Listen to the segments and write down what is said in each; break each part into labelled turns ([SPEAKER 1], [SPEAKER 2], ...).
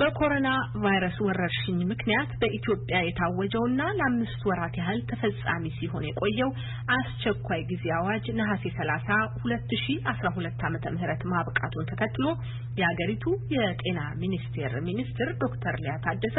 [SPEAKER 1] በኮሮና ቫይረስ ወረርሽኝ ምክንያት በኢትዮጵያ የታወጀውና ለአምስት ወራት ያህል ተፈጻሚ ሲሆን የቆየው አስቸኳይ ጊዜ አዋጅ ነሐሴ 30 2012 ዓመተ ምህረት ማብቃቱን ተከትሎ የሀገሪቱ የጤና ሚኒስቴር ሚኒስትር ዶክተር ሊያ ታደሰ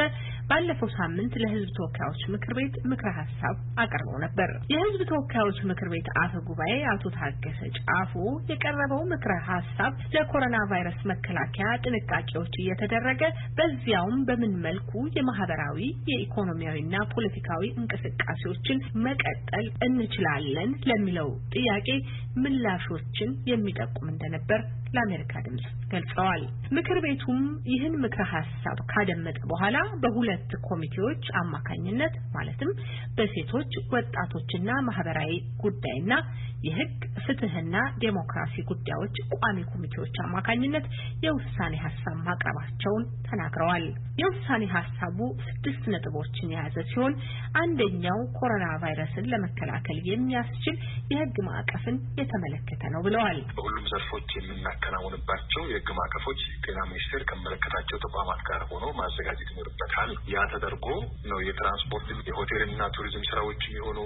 [SPEAKER 1] ባለፈው ሳምንት ለሕዝብ ተወካዮች ምክር ቤት ምክረ ሀሳብ አቅርበው ነበር። የሕዝብ ተወካዮች ምክር ቤት አፈ ጉባኤ አቶ ታገሰ ጫፎ የቀረበው ምክረ ሀሳብ ለኮሮና ቫይረስ መከላከያ ጥንቃቄዎች እየተደረገ በዚያውም በምን መልኩ የማህበራዊ የኢኮኖሚያዊና ፖለቲካዊ እንቅስቃሴዎችን መቀጠል እንችላለን ለሚለው ጥያቄ ምላሾችን የሚጠቁም እንደነበር ለአሜሪካ ድምጽ ገልጸዋል። ምክር ቤቱም ይህን ምክረ ሀሳብ ካደመጠ በኋላ በሁለት ኮሚቴዎች አማካኝነት ማለትም በሴቶች ወጣቶችና ማህበራዊ ጉዳይና የህግ ፍትህና ዴሞክራሲ ጉዳዮች ቋሚ ኮሚቴዎች አማካኝነት የውሳኔ ሀሳብ ማቅረባቸውን ተናግረዋል። የውሳኔ ሀሳቡ ስድስት ነጥቦችን የያዘ ሲሆን አንደኛው ኮሮና ቫይረስን ለመከላከል የሚያስችል የህግ ማዕቀፍን የተመለከተ ነው ብለዋል።
[SPEAKER 2] በሁሉም ዘርፎች የምናከናውንባቸው የህግ ማዕቀፎች ጤና ሚኒስቴር ከመለከታቸው ተቋማት ጋር ሆኖ ማዘጋጀት ይኖርበታል። ያ ተደርጎ ነው የትራንስፖርት የሆቴልና ቱሪዝም ስራዎች የሚሆኑ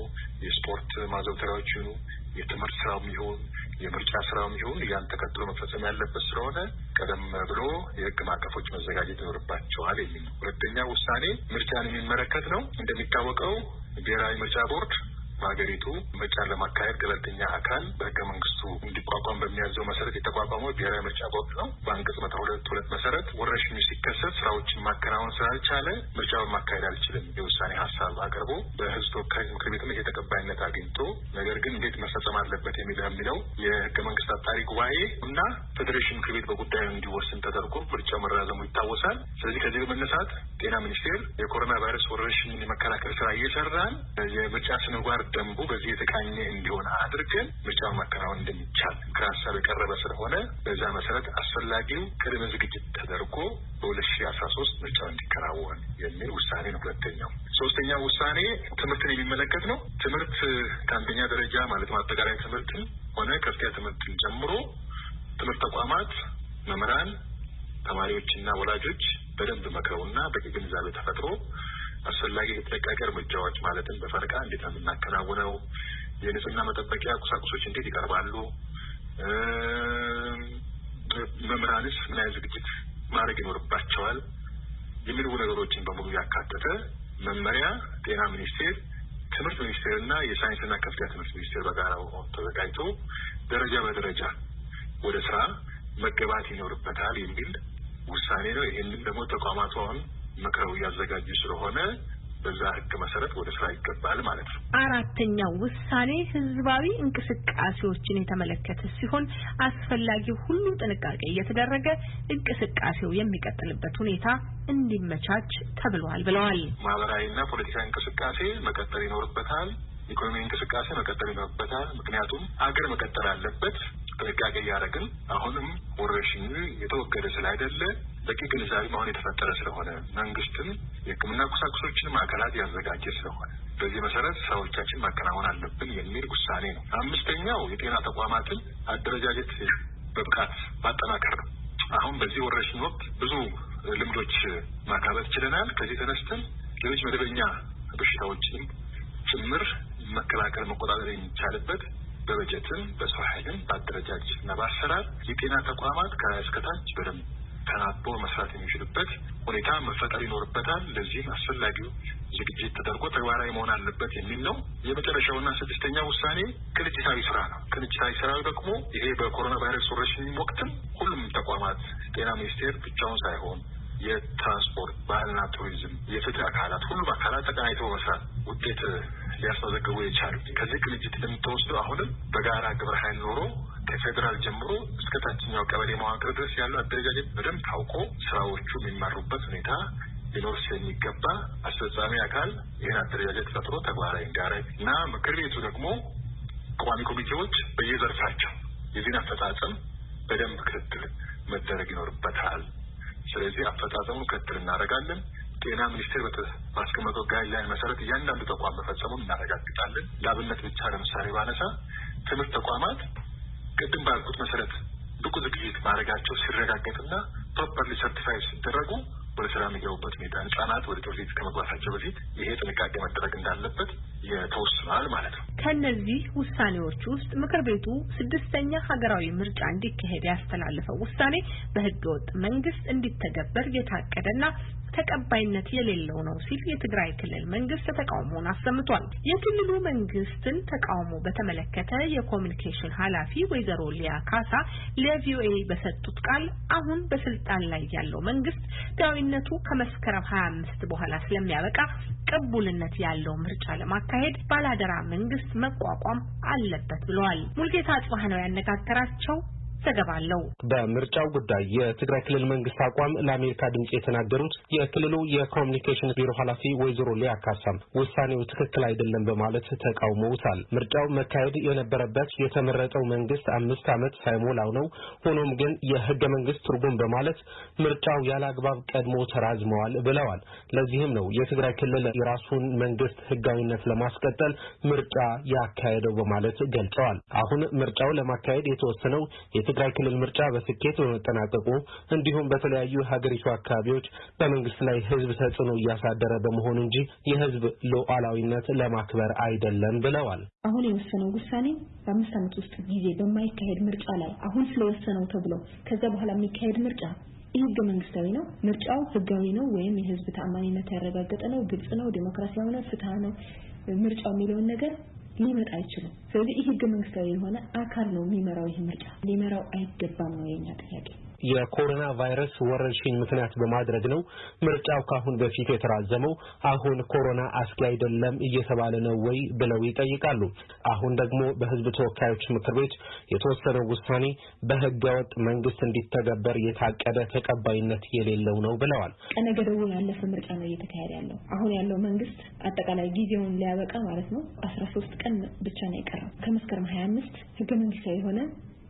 [SPEAKER 2] የስፖርት ማዘውተሪያዎች ይሁኑ የትምህርት ስራውም ይሁን የምርጫ ስራውም ይሁን ያን ተከትሎ መፈጸም ያለበት ስለሆነ ቀደም ብሎ የህግ ማዕቀፎች መዘጋጀት ይኖርባቸዋል የሚል ሁለተኛ ውሳኔ ምርጫን የሚመለከት ነው። እንደሚታወቀው ብሔራዊ ምርጫ ቦርድ በሀገሪቱ ምርጫን ለማካሄድ ገለልተኛ አካል በህገ መንግስቱ እንዲቋቋም በሚያዘው መሰረት የተቋቋመው ብሔራዊ ምርጫ ቦርድ ነው። በአንቀጽ መቶ ሁለት ሁለት መሰረት ወረርሽኙ ሲከሰት ስራዎችን ማከናወን ስላልቻለ ምርጫውን ማካሄድ አልችልም የውሳኔ ሀሳብ አቅርቦ በህዝብ ተወካዮች ምክር ቤትም ይሄ ተቀባይነት አግኝቶ ነገር ግን እንዴት መፈጸም አለበት የሚለው የሚለው የህገ መንግስት አጣሪ ጉባኤ እና ፌዴሬሽን ምክር ቤት በጉዳዩ እንዲወስን ተደርጎ ምርጫው መራዘሙ ይታወሳል። ስለዚህ ከዚህ በመነሳት ጤና ሚኒስቴር የኮሮና ቫይረስ ወረርሽኝን የመከላከል ስራ እየሰራን የምርጫ ስነጓር ደንቡ በዚህ የተቃኘ እንዲሆን አድርገን ምርጫውን ማከናወን እንደሚቻል ምክረ ሀሳብ የቀረበ ስለሆነ በዛ መሰረት አስፈላጊው ቅድመ ዝግጅት ተደርጎ በሁለት ሺ አስራ ሶስት ምርጫው እንዲከናወን የሚል ውሳኔ ነው። ሁለተኛው ሶስተኛው ውሳኔ ትምህርትን የሚመለከት ነው። ትምህርት ከአንደኛ ደረጃ ማለት አጠቃላይ ትምህርትን ሆነ ከፍተኛ ትምህርትን ጨምሮ ትምህርት ተቋማት መምህራን፣ ተማሪዎችና ወላጆች በደንብ መክረውና በቂ ግንዛቤ ተፈጥሮ አስፈላጊ የጥንቃቄ እርምጃዎች ማለትም በፈረቃ እንዴት ነው የምናከናውነው፣ የንጽህና መጠበቂያ ቁሳቁሶች እንዴት ይቀርባሉ፣ መምህራንስ ምን አይነት ዝግጅት ማድረግ ይኖርባቸዋል የሚሉ ነገሮችን በሙሉ ያካተተ መመሪያ ጤና ሚኒስቴር፣ ትምህርት ሚኒስቴር እና የሳይንስና ከፍተኛ ትምህርት ሚኒስቴር በጋራ ተዘጋጅቶ ደረጃ በደረጃ ወደ ስራ መገባት ይኖርበታል የሚል ውሳኔ ነው። ይህንን ደግሞ ተቋማቱ መክረው እያዘጋጁ ስለሆነ በዛ ህግ መሰረት ወደ ስራ ይገባል ማለት ነው።
[SPEAKER 1] አራተኛው ውሳኔ ህዝባዊ እንቅስቃሴዎችን የተመለከተ ሲሆን አስፈላጊው ሁሉ ጥንቃቄ እየተደረገ እንቅስቃሴው የሚቀጥልበት ሁኔታ እንዲመቻች ተብሏል ብለዋል።
[SPEAKER 2] ማህበራዊና ፖለቲካዊ እንቅስቃሴ መቀጠል ይኖርበታል። ኢኮኖሚ እንቅስቃሴ መቀጠል ይኖርበታል። ምክንያቱም አገር መቀጠል አለበት። ጥንቃቄ እያደረግን አሁንም ወረርሽኙ የተወገደ ስላይደለ በቂ ግንዛቤ አሁን የተፈጠረ ስለሆነ መንግስትም የሕክምና ቁሳቁሶችን ማዕከላት ያዘጋጀ ስለሆነ በዚህ መሰረት ስራዎቻችን ማከናወን አለብን የሚል ውሳኔ ነው። አምስተኛው የጤና ተቋማትን አደረጃጀት በብቃት ማጠናከር ነው። አሁን በዚህ ወረርሽኝ ወቅት ብዙ ልምዶች ማካበት ችለናል። ከዚህ ተነስተን ሌሎች መደበኛ በሽታዎችንም ጭምር መከላከል መቆጣጠር የሚቻልበት በበጀትም በሰው ኃይልም በአደረጃጀት እና በአሰራር የጤና ተቋማት ከእስከታች በደንብ ተናቦ መስራት የሚችልበት ሁኔታ መፈጠር ይኖርበታል። ለዚህም አስፈላጊው ዝግጅት ተደርጎ ተግባራዊ መሆን አለበት የሚል ነው። የመጨረሻውና ስድስተኛው ውሳኔ ቅንጅታዊ ስራ ነው። ቅንጅታዊ ስራው ደግሞ ይሄ በኮሮና ቫይረስ ወረርሽኝ ወቅትም ሁሉም ተቋማት ጤና ሚኒስቴር ብቻውን ሳይሆን የትራንስፖርት፣ ባህልና ቱሪዝም፣ የፍትህ አካላት ሁሉም አካላት ተቀናይተው መስራት ውጤት ሊያስመዘግቡ የቻሉ ከዚህ ቅንጅት እንደምትወስዱ አሁንም በጋራ ግብረ ኃይል ኖሮ ከፌዴራል ጀምሮ እስከ ታችኛው ቀበሌ መዋቅር ድረስ ያለው አደረጃጀት በደንብ ታውቆ ስራዎቹ የሚመሩበት ሁኔታ ሊኖር ስለሚገባ አስፈጻሚ አካል ይህን አደረጃጀት ፈጥሮ ተግባራዊ እንዲያደርግ እና ምክር ቤቱ ደግሞ ቋሚ ኮሚቴዎች በየዘርፋቸው የዚህን አፈጻጸም በደንብ ክትትል መደረግ ይኖርበታል። ስለዚህ አፈጻጸሙን ክትትል እናደርጋለን። ጤና ሚኒስቴር በማስቀመጠው guideline መሰረት እያንዳንዱ ተቋም መፈጸሙን እናረጋግጣለን። ለአብነት ብቻ ለምሳሌ ባነሳ ትምህርት ተቋማት ቅድም ባልኩት መሰረት ብቁ ዝግጅት ማድረጋቸው ሲረጋገጥና properly certify ሲደረጉ ወደ ስራ የሚገቡበት ሁኔታ ህጻናት ወደ ትምህርት ቤት ከመግባታቸው በፊት ይሄ ጥንቃቄ መደረግ እንዳለበት የተወስኗል ማለት ነው።
[SPEAKER 1] ከእነዚህ ውሳኔዎች ውስጥ ምክር ቤቱ ስድስተኛ ሀገራዊ ምርጫ እንዲካሄድ ያስተላለፈው ውሳኔ በህገ ወጥ መንግስት እንዲተገበር የታቀደና ተቀባይነት የሌለው ነው ሲል የትግራይ ክልል መንግስት ተቃውሞውን አሰምቷል። የክልሉ መንግስትን ተቃውሞ በተመለከተ የኮሚኒኬሽን ኃላፊ ወይዘሮ ሊያ ካሳ ለቪኦኤ በሰጡት ቃል አሁን በስልጣን ላይ ያለው መንግስት ዳዊነቱ ከመስከረም ሀያ አምስት በኋላ ስለሚያበቃ ቅቡልነት ያለው ምርጫ ለማካሄድ ባላደራ መንግስት መቋቋም አለበት ብለዋል። ሙልጌታ አጽባህ ነው ያነጋገራቸው። ዘገባ አለው።
[SPEAKER 3] በምርጫው ጉዳይ የትግራይ ክልል መንግስት አቋም ለአሜሪካ ድምጽ የተናገሩት የክልሉ የኮሚኒኬሽን ቢሮ ኃላፊ ወይዘሮ ሊያ ካሳም ውሳኔው ትክክል አይደለም በማለት ተቃውመውታል። ምርጫው መካሄድ የነበረበት የተመረጠው መንግስት አምስት ዓመት ሳይሞላው ነው። ሆኖም ግን የህገ መንግስት ትርጉም በማለት ምርጫው ያለ አግባብ ቀድሞ ተራዝመዋል ብለዋል። ለዚህም ነው የትግራይ ክልል የራሱን መንግስት ህጋዊነት ለማስቀጠል ምርጫ ያካሄደው በማለት ገልጸዋል። አሁን ምርጫው ለማካሄድ የተወሰነው የትግራይ ክልል ምርጫ በስኬት በመጠናቀቁ እንዲሁም በተለያዩ ሀገሪቱ አካባቢዎች በመንግስት ላይ ህዝብ ተጽዕኖ እያሳደረ በመሆኑ እንጂ የህዝብ ሉዓላዊነት ለማክበር አይደለም ብለዋል።
[SPEAKER 4] አሁን የወሰነው ውሳኔ በአምስት ዓመት ውስጥ ጊዜ በማይካሄድ ምርጫ ላይ አሁን ስለወሰነው ተብሎ ከዛ በኋላ የሚካሄድ ምርጫ ይህ ህገ መንግስታዊ ነው። ምርጫው ህጋዊ ነው ወይም የህዝብ ተአማኒነት ያረጋገጠ ነው፣ ግልጽ ነው፣ ዴሞክራሲያዊ ነው፣ ፍትሃ ነው ምርጫው የሚለውን ነገር ሊመጣ አይችልም። ስለዚህ ይህ ህገ መንግስታዊ የሆነ አካል ነው የሚመራው። ይህ ምርጫ ሊመራው አይገባም ነው የኛ ጥያቄ።
[SPEAKER 3] የኮሮና ቫይረስ ወረርሽኝ ምክንያት በማድረግ ነው ምርጫው ካሁን በፊት የተራዘመው። አሁን ኮሮና አስጊ አይደለም እየተባለ ነው ወይ ብለው ይጠይቃሉ። አሁን ደግሞ በህዝብ ተወካዮች ምክር ቤት የተወሰነው ውሳኔ በህገወጥ መንግስት እንዲተገበር የታቀደ ተቀባይነት የሌለው ነው ብለዋል።
[SPEAKER 4] ቀነ ገደቡ ያለፈ ምርጫ ነው እየተካሄደ ያለው። አሁን ያለው መንግስት አጠቃላይ ጊዜውን ሊያበቃ ማለት ነው አስራ ሶስት ቀን ብቻ ነው የቀረው ከመስከረም ሀያ አምስት ህገ መንግስታዊ የሆነ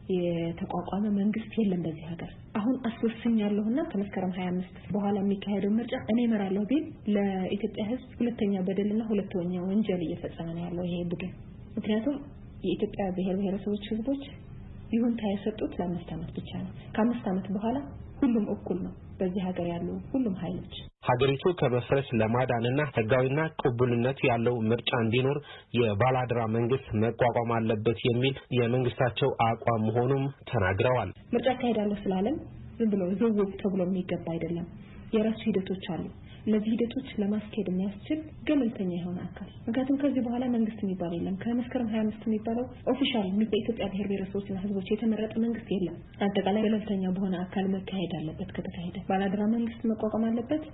[SPEAKER 4] የተቋቋመ መንግስት የለም በዚህ ሀገር። አሁን አስወስኛለሁና ከመስከረም 25 በኋላ የሚካሄደው ምርጫ እኔ እመራለሁ ቢል ለኢትዮጵያ ህዝብ ሁለተኛ በደልና ሁለተኛ ወንጀል እየፈጸመ ነው ያለው ይሄ ቡድን። ምክንያቱም የኢትዮጵያ ብሔር ብሔረሰቦች ህዝቦች ይሁንታ የሰጡት ለአምስት ዓመት ብቻ ነው። ከአምስት ዓመት በኋላ ሁሉም እኩል ነው በዚህ ሀገር ያሉ ሁሉም ኃይሎች
[SPEAKER 3] ሀገሪቱ ከመፍረስ ለማዳንና ህጋዊና ቅቡልነት ያለው ምርጫ እንዲኖር የባላድራ መንግስት መቋቋም አለበት የሚል የመንግስታቸው አቋም መሆኑም ተናግረዋል።
[SPEAKER 4] ምርጫ አካሄዳለሁ ስላለም ዝም ብሎ ዝውውር ተብሎ የሚገባ አይደለም። የራሱ ሂደቶች አሉ። እነዚህ ሂደቶች ለማስኬድ የሚያስችል ገለልተኛ የሆነ አካል ምክንያቱም ከዚህ በኋላ መንግስት የሚባል የለም። ከመስከረም 25 የሚባለው official በኢትዮጵያ ብሔር ብሔረሰቦችና ህዝቦች የተመረጠ መንግስት የለም። አጠቃላይ ገለልተኛ በሆነ አካል መካሄድ አለበት። ከተካሄደ ባላደራ መንግስት መቋቋም አለበት።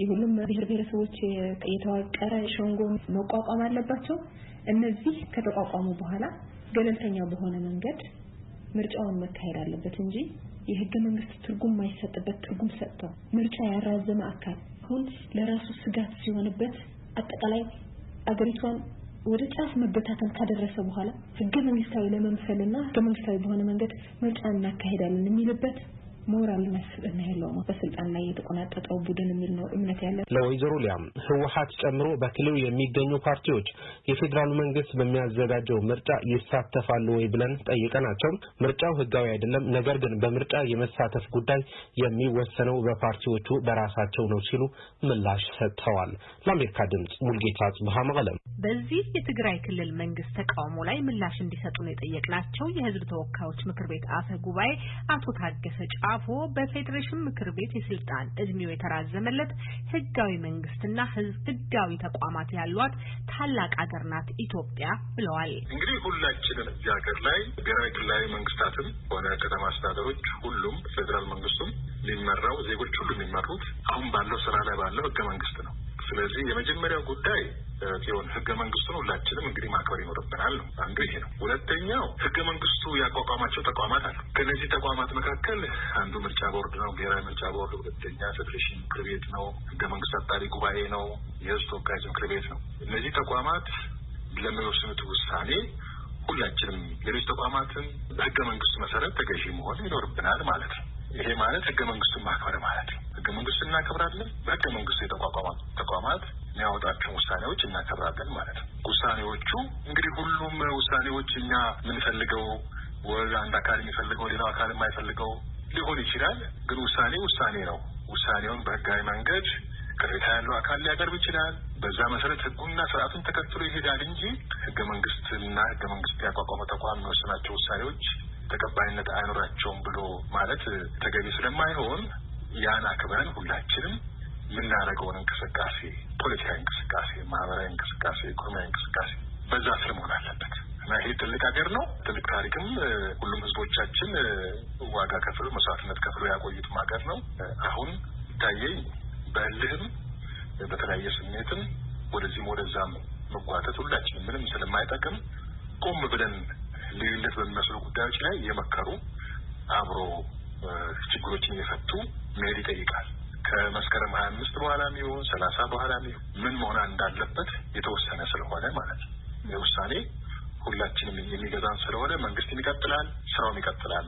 [SPEAKER 4] የሁሉም ብሔር ብሔረሰቦች የተዋቀረ ሸንጎ መቋቋም አለባቸው። እነዚህ ከተቋቋሙ በኋላ ገለልተኛ በሆነ መንገድ ምርጫውን መካሄድ አለበት እንጂ የህገ መንግስት ትርጉም የማይሰጥበት ትርጉም ሰጥተው ምርጫ ያራዘመ አካል አሁን ለራሱ ስጋት ሲሆንበት አጠቃላይ አገሪቷን ወደ ጫፍ መበታተን ካደረሰ በኋላ ህገ መንግስታዊ ለመምሰልና ህገ መንግስታዊ በሆነ መንገድ ምርጫ እናካሄዳለን የሚልበት ሞራልና ስብዕና የለውም። በስልጣን ላይ የተቆናጠጠው ቡድን የሚል ነው እምነት ያለ
[SPEAKER 3] ለወይዘሮ ሊያም ህወሀት ጨምሮ በክልሉ የሚገኙ ፓርቲዎች የፌዴራሉ መንግስት በሚያዘጋጀው ምርጫ ይሳተፋሉ ወይ ብለን ጠይቀናቸው ምርጫው ህጋዊ አይደለም፣ ነገር ግን በምርጫ የመሳተፍ ጉዳይ የሚወሰነው በፓርቲዎቹ በራሳቸው ነው ሲሉ ምላሽ ሰጥተዋል። ለአሜሪካ ድምጽ ሙልጌታ ጽብሃ መቀለም።
[SPEAKER 1] በዚህ የትግራይ ክልል መንግስት ተቃውሞ ላይ ምላሽ እንዲሰጡን የጠየቅናቸው የህዝብ ተወካዮች ምክር ቤት አፈ ጉባኤ አቶ ታገሰ ጫፎ በፌዴሬሽን ምክር ቤት የስልጣን እድሜው የተራዘመለት ህጋዊ መንግስትና ህጋዊ ተቋማት ያሏት ታላቅ ሀገር ናት ኢትዮጵያ ብለዋል።
[SPEAKER 2] እንግዲህ ሁላችንም እዚህ ሀገር ላይ ብሔራዊ ክልላዊ መንግስታትም ሆነ ከተማ አስተዳደሮች ሁሉም ፌዴራል መንግስቱም የሚመራው ዜጎች ሁሉ የሚመሩት አሁን ባለው ስራ ላይ ባለው ህገ መንግስት ነው። ስለዚህ የመጀመሪያው ጉዳይ ሲሆን ህገ መንግስቱን ሁላችንም እንግዲህ ማክበር ይኖርብናል ነው አንዱ ይሄ ነው። ሁለተኛው ህገ መንግስቱ ያቋቋማቸው ተቋማት አሉ። ከነዚህ ተቋማት መካከል አንዱ ምርጫ ቦርድ ነው፣ ብሔራዊ ምርጫ ቦርድ። ሁለተኛ ፌዴሬሽን ምክር ቤት ነው፣ ህገ መንግስት አጣሪ ጉባኤ ነው፣ የህዝብ ተወካዮች ምክር ቤት ነው። እነዚህ ተቋማት ለሚወስኑት ውሳኔ ሁላችንም ሌሎች ተቋማትን በህገ መንግስቱ መሰረት ተገዢ መሆን ይኖርብናል ማለት ነው። ይሄ ማለት ህገ መንግስቱን ማክበር ማለት ነው። ህገ መንግስቱን እናከብራለን። በህገ መንግስቱ የተቋቋሙ ተቋማት የሚያወጣቸውን ውሳኔዎች እናከብራለን ማለት ነው። ውሳኔዎቹ እንግዲህ ሁሉም ውሳኔዎች እኛ የምንፈልገው ወይ አንድ አካል የሚፈልገው ሌላው አካል የማይፈልገው ሊሆን ይችላል። ግን ውሳኔ ውሳኔ ነው። ውሳኔውን በህጋዊ መንገድ ቅሬታ ያለው አካል ሊያቀርብ ይችላል። በዛ መሰረት ህጉና ስርዓቱን ተከትሎ ይሄዳል እንጂ ህገ መንግስትና ህገ መንግስት ያቋቋመ ተቋም የሚወስናቸው ውሳኔዎች ተቀባይነት አይኖራቸውም ብሎ ማለት ተገቢ ስለማይሆን ያን አክብረን ሁላችንም የምናደርገውን እንቅስቃሴ ፖለቲካዊ እንቅስቃሴ፣ ማህበራዊ እንቅስቃሴ፣ ኢኮኖሚያዊ እንቅስቃሴ በዛ ስር መሆን አለበት እና ይሄ ትልቅ ሀገር ነው። ትልቅ ታሪክም ሁሉም ህዝቦቻችን ዋጋ ከፍሎ መስዋዕትነት ከፍሎ ያቆዩትም ሀገር ነው። አሁን ይታየኝ በእልህም በተለያየ ስሜትም ወደዚህም ወደዛም መጓተት ሁላችንም ምንም ስለማይጠቅም ቆም ብለን ልዩነት በሚመስሉ ጉዳዮች ላይ እየመከሩ አብሮ ችግሮችን እየፈቱ መሄድ ይጠይቃል። ከመስከረም ሀያ አምስት በኋላ የሚሆን ሰላሳ በኋላ የሚሆን ምን መሆን እንዳለበት የተወሰነ ስለሆነ ማለት ነው። ውሳኔ ሁላችንም የሚገዛን ስለሆነ መንግስትም ይቀጥላል፣ ስራውም ይቀጥላል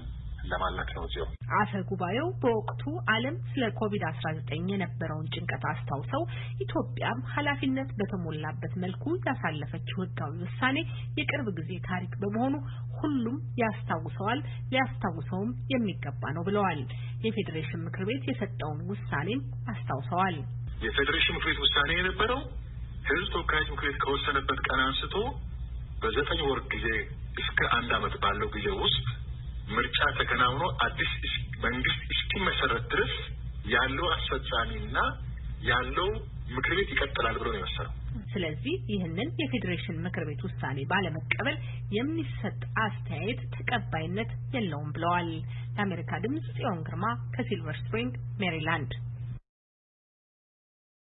[SPEAKER 2] ለማለት ነው። እዚያው
[SPEAKER 1] አፈ ጉባኤው በወቅቱ ዓለም ስለ ኮቪድ አስራ ዘጠኝ የነበረውን ጭንቀት አስታውሰው ኢትዮጵያም ኃላፊነት በተሞላበት መልኩ ያሳለፈችው ህጋዊ ውሳኔ የቅርብ ጊዜ ታሪክ በመሆኑ ሁሉም ያስታውሰዋል፣ ሊያስታውሰውም የሚገባ ነው ብለዋል። የፌዴሬሽን ምክር ቤት የሰጠውን ውሳኔም አስታውሰዋል።
[SPEAKER 2] የፌዴሬሽን ምክር ቤት ውሳኔ የነበረው ህዝብ ተወካዮች ምክር ቤት ከወሰነበት ቀን አንስቶ በዘጠኝ ወር ጊዜ እስከ አንድ ዓመት ባለው ጊዜ ውስጥ ምርጫ ተከናውኖ አዲስ መንግስት እስኪመሰረት ድረስ ያለው አስፈጻሚና ያለው ምክር ቤት ይቀጥላል ብሎ ነው የወሰነው።
[SPEAKER 1] ስለዚህ ይህንን የፌዴሬሽን ምክር ቤት ውሳኔ ባለመቀበል የሚሰጥ አስተያየት ተቀባይነት የለውም ብለዋል። ለአሜሪካ ድምጽ ጽዮን ግርማ ከሲልቨር ስፕሪንግ ሜሪላንድ